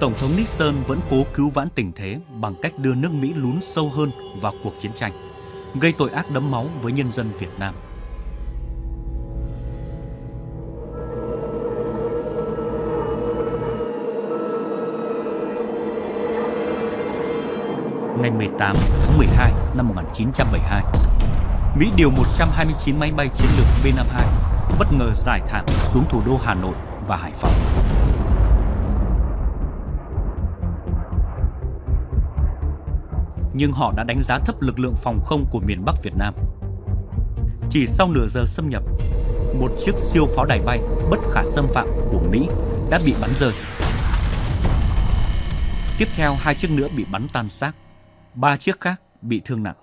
Tổng thống Nixon vẫn cố cứu vãn tình thế bằng cách đưa nước Mỹ lún sâu hơn vào cuộc chiến tranh, gây tội ác đẫm máu với nhân dân Việt Nam. Ngày 18 tháng 12 năm 1972, Mỹ điều 129 máy bay chiến lược B-52 bất ngờ giải thảm xuống thủ đô Hà Nội và Hải Phòng. Nhưng họ đã đánh giá thấp lực lượng phòng không của miền Bắc Việt Nam. Chỉ sau nửa giờ xâm nhập, một chiếc siêu pháo đài bay bất khả xâm phạm của Mỹ đã bị bắn rơi. Tiếp theo hai chiếc nữa bị bắn tan xác, ba chiếc khác bị thương nặng.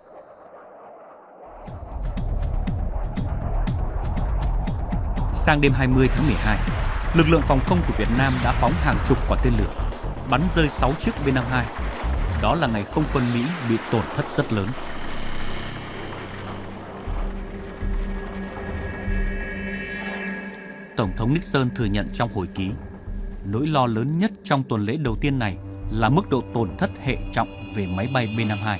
Sang đêm 20 tháng 12, lực lượng phòng không của Việt Nam đã phóng hàng chục quả tên lửa, bắn rơi 6 chiếc B-52. Đó là ngày không quân Mỹ bị tổn thất rất lớn. Tổng thống Nixon thừa nhận trong hồi ký, nỗi lo lớn nhất trong tuần lễ đầu tiên này là mức độ tổn thất hệ trọng về máy bay B-52.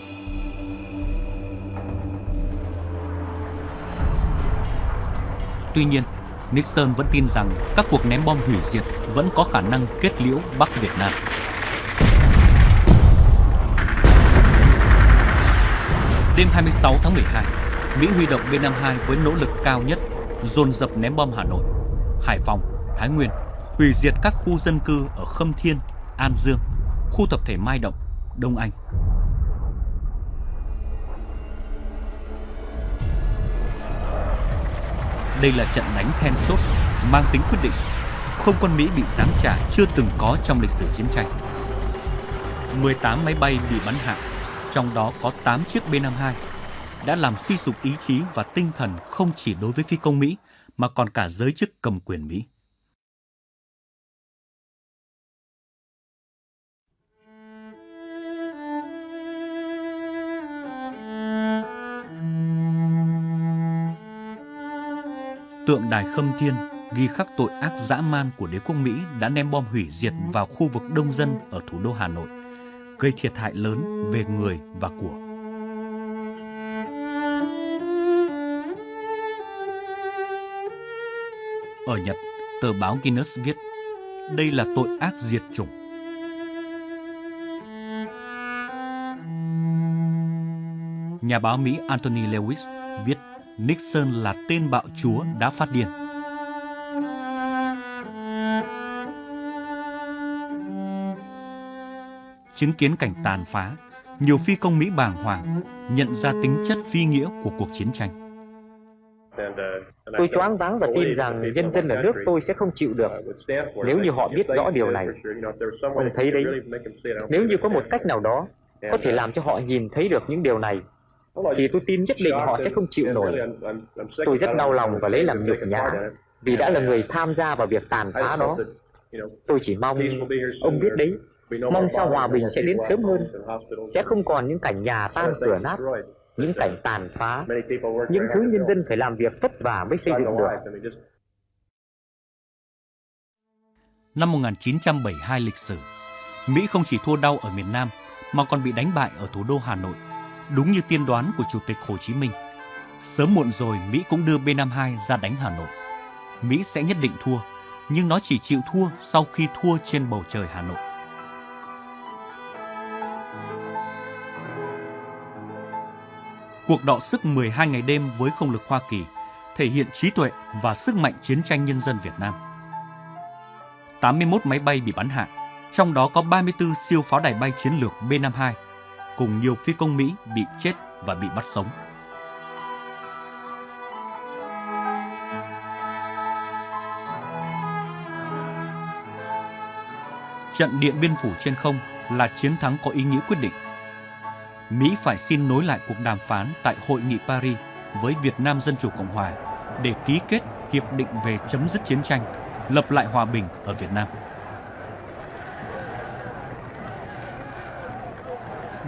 Tuy nhiên, Nixon vẫn tin rằng các cuộc ném bom hủy diệt vẫn có khả năng kết liễu Bắc Việt Nam. Đêm 26 tháng 12, Mỹ huy động B-52 với nỗ lực cao nhất, dồn dập ném bom Hà Nội, Hải Phòng, Thái Nguyên, hủy diệt các khu dân cư ở Khâm Thiên, An Dương, khu tập thể Mai Động, Đông Anh. Đây là trận đánh then chốt, mang tính quyết định. Không quân Mỹ bị giáng trả chưa từng có trong lịch sử chiến tranh. 18 máy bay bị bắn hạ, trong đó có 8 chiếc B-52, đã làm suy sụp ý chí và tinh thần không chỉ đối với phi công Mỹ mà còn cả giới chức cầm quyền Mỹ. Tượng đài Khâm Thiên ghi khắc tội ác dã man của đế quốc Mỹ đã ném bom hủy diệt vào khu vực đông dân ở thủ đô Hà Nội, gây thiệt hại lớn về người và của. Ở Nhật, tờ báo Guinness viết, đây là tội ác diệt chủng. Nhà báo Mỹ Anthony Lewis viết Nixon là tên bạo chúa đã phát điên. Chứng kiến cảnh tàn phá, nhiều phi công Mỹ bàng hoàng nhận ra tính chất phi nghĩa của cuộc chiến tranh. Tôi choáng váng và tin rằng nhân dân ở nước tôi sẽ không chịu được nếu như họ biết rõ điều này. Ông thấy đấy, nếu như có một cách nào đó có thể làm cho họ nhìn thấy được những điều này thì tôi tin nhất định họ sẽ không chịu nổi. Tôi rất đau lòng và lấy làm nhục nhã vì đã là người tham gia vào việc tàn phá đó. Tôi chỉ mong ông biết đấy, mong sao hòa bình sẽ đến sớm hơn, sẽ không còn những cảnh nhà tan cửa nát, những cảnh tàn phá, những thứ nhân dân phải làm việc vất vả mới xây dựng được. Năm 1972 lịch sử, Mỹ không chỉ thua đau ở miền Nam mà còn bị đánh bại ở thủ đô Hà Nội Đúng như tiên đoán của Chủ tịch Hồ Chí Minh, sớm muộn rồi Mỹ cũng đưa B-52 ra đánh Hà Nội. Mỹ sẽ nhất định thua, nhưng nó chỉ chịu thua sau khi thua trên bầu trời Hà Nội. Cuộc đọ sức 12 ngày đêm với không lực Hoa Kỳ thể hiện trí tuệ và sức mạnh chiến tranh nhân dân Việt Nam. 81 máy bay bị bắn hạ, trong đó có 34 siêu pháo đài bay chiến lược B-52 cùng nhiều phi công Mỹ bị chết và bị bắt sống. Trận Điện Biên Phủ trên không là chiến thắng có ý nghĩa quyết định. Mỹ phải xin nối lại cuộc đàm phán tại Hội nghị Paris với Việt Nam Dân Chủ Cộng Hòa để ký kết hiệp định về chấm dứt chiến tranh, lập lại hòa bình ở Việt Nam.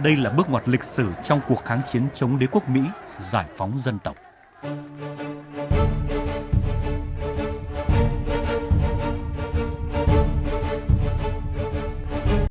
Đây là bước ngoặt lịch sử trong cuộc kháng chiến chống đế quốc Mỹ, giải phóng dân tộc.